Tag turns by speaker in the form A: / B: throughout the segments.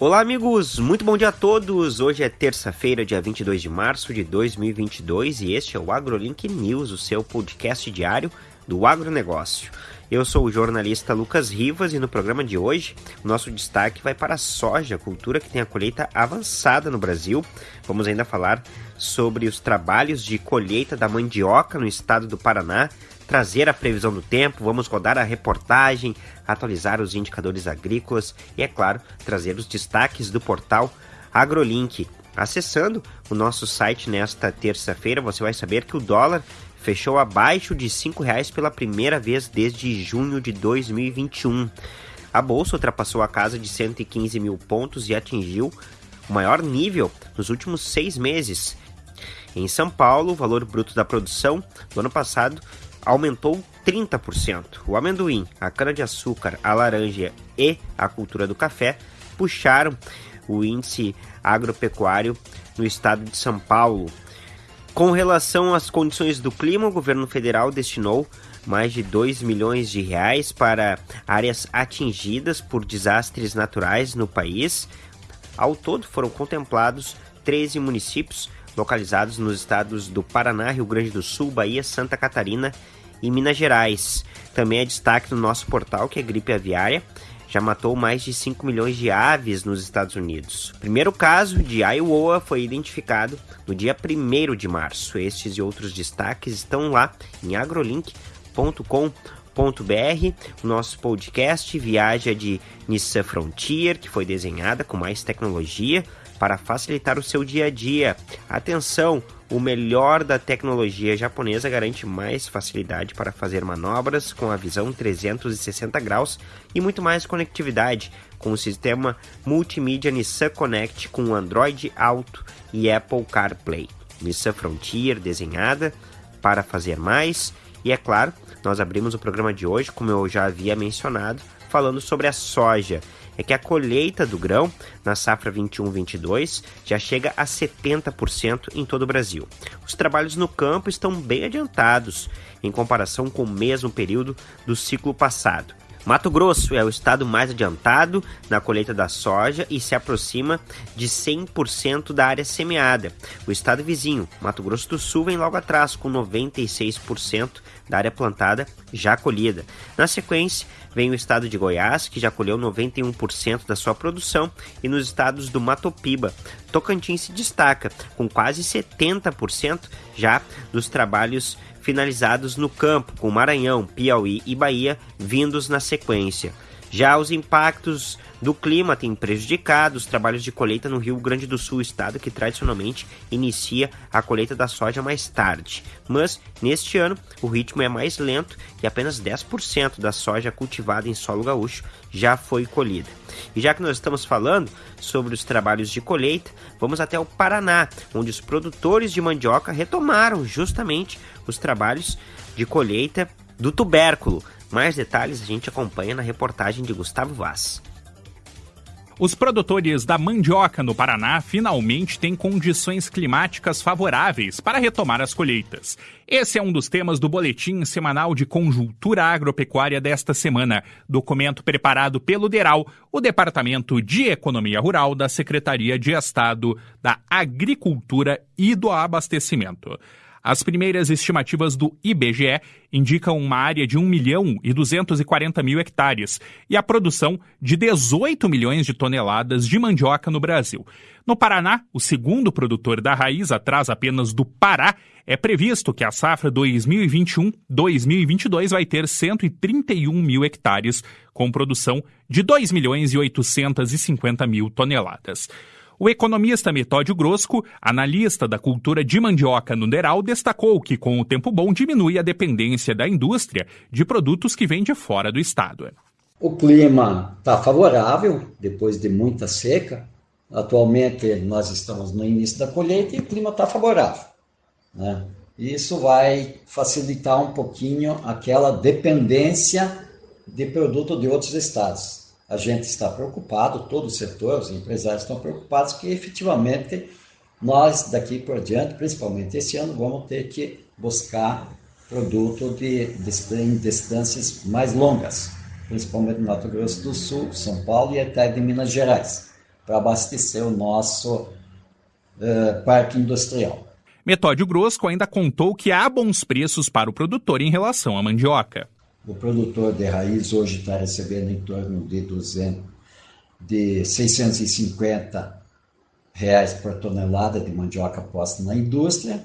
A: Olá, amigos! Muito bom dia a todos! Hoje é terça-feira, dia 22 de março de 2022 e este é o AgroLink News, o seu podcast diário do agronegócio. Eu sou o jornalista Lucas Rivas e no programa de hoje nosso destaque vai para a soja, cultura que tem a colheita avançada no Brasil. Vamos ainda falar sobre os trabalhos de colheita da mandioca no estado do Paraná, trazer a previsão do tempo, vamos rodar a reportagem, atualizar os indicadores agrícolas e, é claro, trazer os destaques do portal AgroLink. Acessando o nosso site nesta terça-feira, você vai saber que o dólar fechou abaixo de R$ reais pela primeira vez desde junho de 2021. A bolsa ultrapassou a casa de 115 mil pontos e atingiu o maior nível nos últimos seis meses. Em São Paulo, o valor bruto da produção do ano passado aumentou 30%. O amendoim, a cana-de-açúcar, a laranja e a cultura do café puxaram o índice agropecuário no estado de São Paulo. Com relação às condições do clima, o governo federal destinou mais de 2 milhões de reais para áreas atingidas por desastres naturais no país. Ao todo foram contemplados 13 municípios localizados nos estados do Paraná, Rio Grande do Sul, Bahia, Santa Catarina e Minas Gerais. Também é destaque no nosso portal que é gripe aviária já matou mais de 5 milhões de aves nos Estados Unidos. O primeiro caso de Iowa foi identificado no dia 1 de março. Estes e outros destaques estão lá em agrolink.com.br. O nosso podcast viaja de Nissan Frontier, que foi desenhada com mais tecnologia para facilitar o seu dia a dia. Atenção! O melhor da tecnologia japonesa garante mais facilidade para fazer manobras com a visão 360 graus e muito mais conectividade com o sistema multimídia Nissan Connect com Android Auto e Apple CarPlay. Nissan Frontier desenhada para fazer mais e é claro, nós abrimos o programa de hoje, como eu já havia mencionado, falando sobre a soja é que a colheita do grão na safra 21-22 já chega a 70% em todo o Brasil. Os trabalhos no campo estão bem adiantados em comparação com o mesmo período do ciclo passado. Mato Grosso é o estado mais adiantado na colheita da soja e se aproxima de 100% da área semeada. O estado vizinho, Mato Grosso do Sul, vem logo atrás, com 96% da área plantada já colhida. Na sequência, vem o estado de Goiás, que já colheu 91% da sua produção, e nos estados do Mato Piba. Tocantins se destaca, com quase 70% já dos trabalhos finalizados no campo, com Maranhão, Piauí e Bahia vindos na sequência. Já os impactos do clima têm prejudicado os trabalhos de colheita no Rio Grande do Sul, estado que tradicionalmente inicia a colheita da soja mais tarde. Mas, neste ano, o ritmo é mais lento e apenas 10% da soja cultivada em solo gaúcho já foi colhida. E já que nós estamos falando sobre os trabalhos de colheita, vamos até o Paraná, onde os produtores de mandioca retomaram justamente os trabalhos de colheita do tubérculo. Mais detalhes a gente acompanha na reportagem de Gustavo Vaz.
B: Os produtores da mandioca no Paraná finalmente têm condições climáticas favoráveis para retomar as colheitas. Esse é um dos temas do Boletim Semanal de Conjuntura Agropecuária desta semana, documento preparado pelo DERAL, o Departamento de Economia Rural da Secretaria de Estado da Agricultura e do Abastecimento. As primeiras estimativas do IBGE indicam uma área de 1 milhão e 240 mil hectares e a produção de 18 milhões de toneladas de mandioca no Brasil. No Paraná, o segundo produtor da raiz, atrás apenas do Pará, é previsto que a safra 2021-2022 vai ter 131 mil hectares, com produção de 2 milhões e 850 mil toneladas. O economista Metódio Grosco, analista da cultura de mandioca no Neral, destacou que com o tempo bom diminui a dependência da indústria de produtos que vêm de fora do estado.
C: O clima está favorável depois de muita seca. Atualmente nós estamos no início da colheita e o clima está favorável. Né? Isso vai facilitar um pouquinho aquela dependência de produto de outros estados a gente está preocupado, todo o setor, os empresários estão preocupados que efetivamente nós daqui por diante, principalmente esse ano, vamos ter que buscar produto de, de, distâncias mais longas, principalmente no Mato Grosso do Sul, São Paulo e até de Minas Gerais, para abastecer o nosso uh, parque industrial.
B: Metódio Grosco ainda contou que há bons preços para o produtor em relação à mandioca.
C: O produtor de raiz hoje está recebendo em torno de 200, de 650 reais por tonelada de mandioca posta na indústria,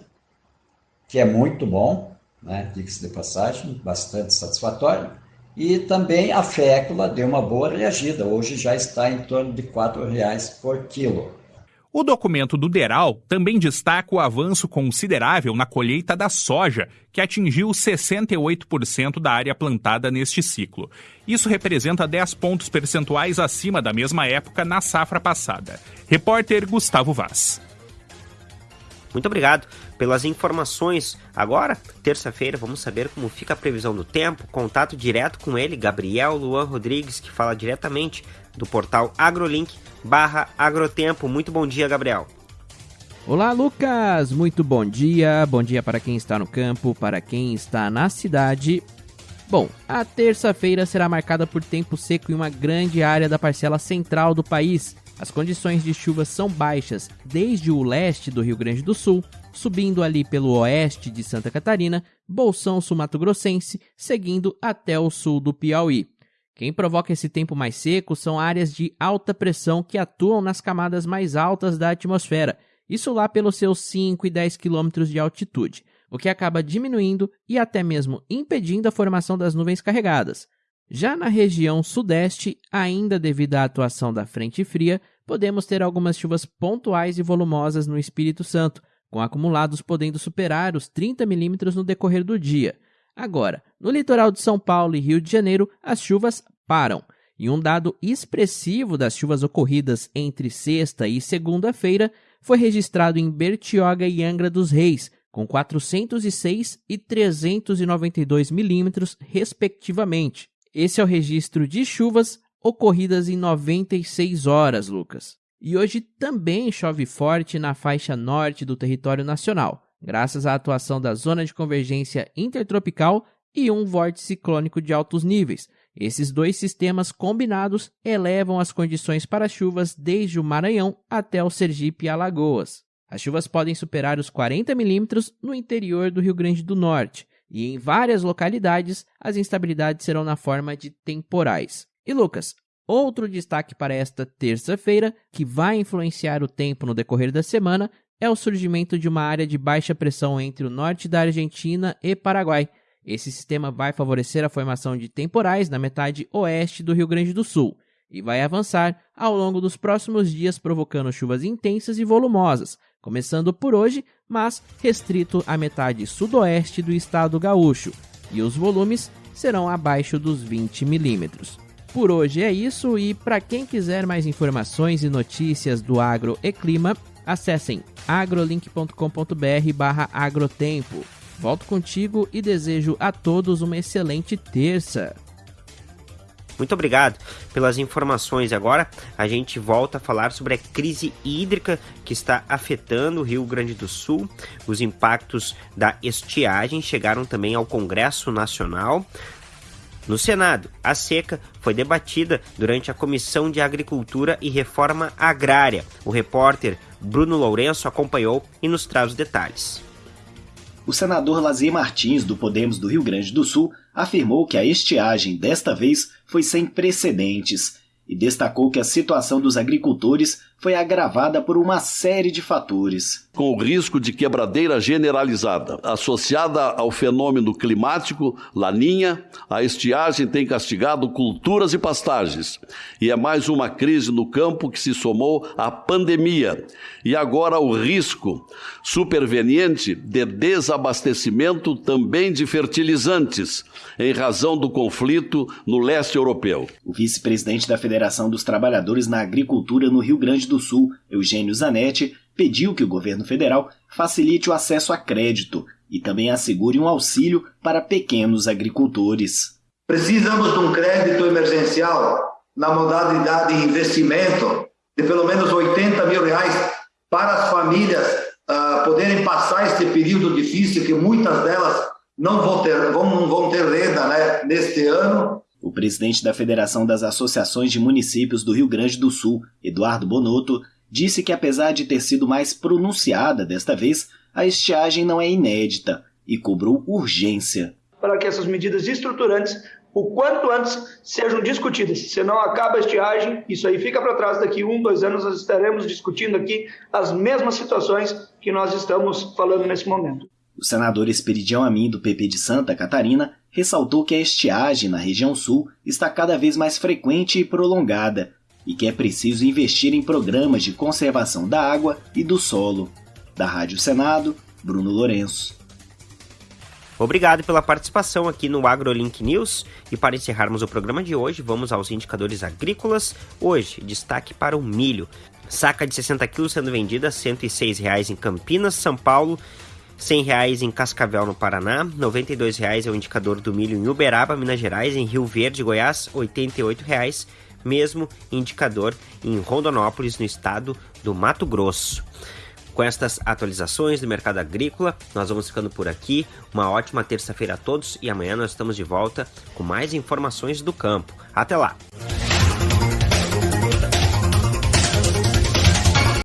C: que é muito bom, né? diga-se de passagem, bastante satisfatório. E também a fécula deu uma boa reagida, hoje já está em torno de R$ reais por quilo.
B: O documento do DERAL também destaca o avanço considerável na colheita da soja, que atingiu 68% da área plantada neste ciclo. Isso representa 10 pontos percentuais acima da mesma época na safra passada. Repórter Gustavo Vaz.
A: Muito obrigado pelas informações. Agora, terça-feira, vamos saber como fica a previsão do tempo. Contato direto com ele, Gabriel Luan Rodrigues, que fala diretamente do portal AgroLink barra Agrotempo. Muito bom dia, Gabriel.
D: Olá, Lucas! Muito bom dia. Bom dia para quem está no campo, para quem está na cidade. Bom, a terça-feira será marcada por tempo seco em uma grande área da parcela central do país. As condições de chuva são baixas desde o leste do Rio Grande do Sul, subindo ali pelo oeste de Santa Catarina, Bolsão Sul-Mato Grossense, seguindo até o sul do Piauí. Quem provoca esse tempo mais seco são áreas de alta pressão que atuam nas camadas mais altas da atmosfera, isso lá pelos seus 5 e 10 quilômetros de altitude, o que acaba diminuindo e até mesmo impedindo a formação das nuvens carregadas. Já na região sudeste, ainda devido à atuação da frente fria, podemos ter algumas chuvas pontuais e volumosas no Espírito Santo, com acumulados podendo superar os 30 milímetros no decorrer do dia. Agora, no litoral de São Paulo e Rio de Janeiro, as chuvas param. E um dado expressivo das chuvas ocorridas entre sexta e segunda-feira foi registrado em Bertioga e Angra dos Reis, com 406 e 392 milímetros, respectivamente. Esse é o registro de chuvas ocorridas em 96 horas, Lucas. E hoje também chove forte na faixa norte do território nacional graças à atuação da zona de convergência intertropical e um vórtice ciclônico de altos níveis. Esses dois sistemas combinados elevam as condições para chuvas desde o Maranhão até o Sergipe e Alagoas. As chuvas podem superar os 40 milímetros no interior do Rio Grande do Norte, e em várias localidades as instabilidades serão na forma de temporais. E Lucas, outro destaque para esta terça-feira, que vai influenciar o tempo no decorrer da semana, é o surgimento de uma área de baixa pressão entre o norte da Argentina e Paraguai. Esse sistema vai favorecer a formação de temporais na metade oeste do Rio Grande do Sul e vai avançar ao longo dos próximos dias, provocando chuvas intensas e volumosas, começando por hoje, mas restrito à metade sudoeste do estado gaúcho, e os volumes serão abaixo dos 20 milímetros. Por hoje é isso, e para quem quiser mais informações e notícias do agro e clima, acessem agrolink.com.br barra agrotempo. Volto contigo e desejo a todos uma excelente terça.
A: Muito obrigado pelas informações. Agora a gente volta a falar sobre a crise hídrica que está afetando o Rio Grande do Sul. Os impactos da estiagem chegaram também ao Congresso Nacional. No Senado, a seca foi debatida durante a Comissão de Agricultura e Reforma Agrária. O repórter Bruno Lourenço acompanhou e nos traz os detalhes.
E: O senador Lazier Martins, do Podemos do Rio Grande do Sul, afirmou que a estiagem desta vez foi sem precedentes e destacou que a situação dos agricultores foi agravada por uma série de fatores.
F: Com o risco de quebradeira generalizada, associada ao fenômeno climático, laninha, a estiagem tem castigado culturas e pastagens. E é mais uma crise no campo que se somou à pandemia. E agora o risco superveniente de desabastecimento também de fertilizantes, em razão do conflito no leste europeu.
E: O vice-presidente da Federação dos Trabalhadores na Agricultura no Rio Grande do do Sul, Eugênio Zanetti, pediu que o governo federal facilite o acesso a crédito e também assegure um auxílio para pequenos agricultores.
G: Precisamos de um crédito emergencial na modalidade de investimento de pelo menos 80 mil reais para as famílias uh, poderem passar este período difícil que muitas delas não vão ter, vão, vão ter renda né, neste ano
E: O presidente da Federação das Associações de Municípios do Rio Grande do Sul, Eduardo Bonotto, disse que apesar de ter sido mais pronunciada desta vez, a estiagem não é inédita e cobrou urgência.
H: Para que essas medidas estruturantes o quanto antes sejam discutidas. Se não acaba a estiagem, isso aí fica para trás. Daqui um, dois anos, nós estaremos discutindo aqui as mesmas situações que nós estamos falando nesse momento.
E: O senador Esperidião Amin, do PP de Santa Catarina, ressaltou que a estiagem na região sul está cada vez mais frequente e prolongada e que é preciso investir em programas de conservação da água e do solo. Da Rádio Senado, Bruno Lourenço.
A: Obrigado pela participação aqui no AgroLink News. E para encerrarmos o programa de hoje, vamos aos indicadores agrícolas. Hoje, destaque para o milho. Saca de 60 quilos sendo vendida a R$ 106,00 em Campinas, São Paulo, R$ 100,00 em Cascavel, no Paraná, R$ 92,00 é o indicador do milho em Uberaba, Minas Gerais, em Rio Verde, Goiás, R$ 88,00, mesmo indicador em Rondonópolis, no estado do Mato Grosso. Com estas atualizações do mercado agrícola, nós vamos ficando por aqui. Uma ótima terça-feira a todos e amanhã nós estamos de volta com mais informações do campo. Até lá!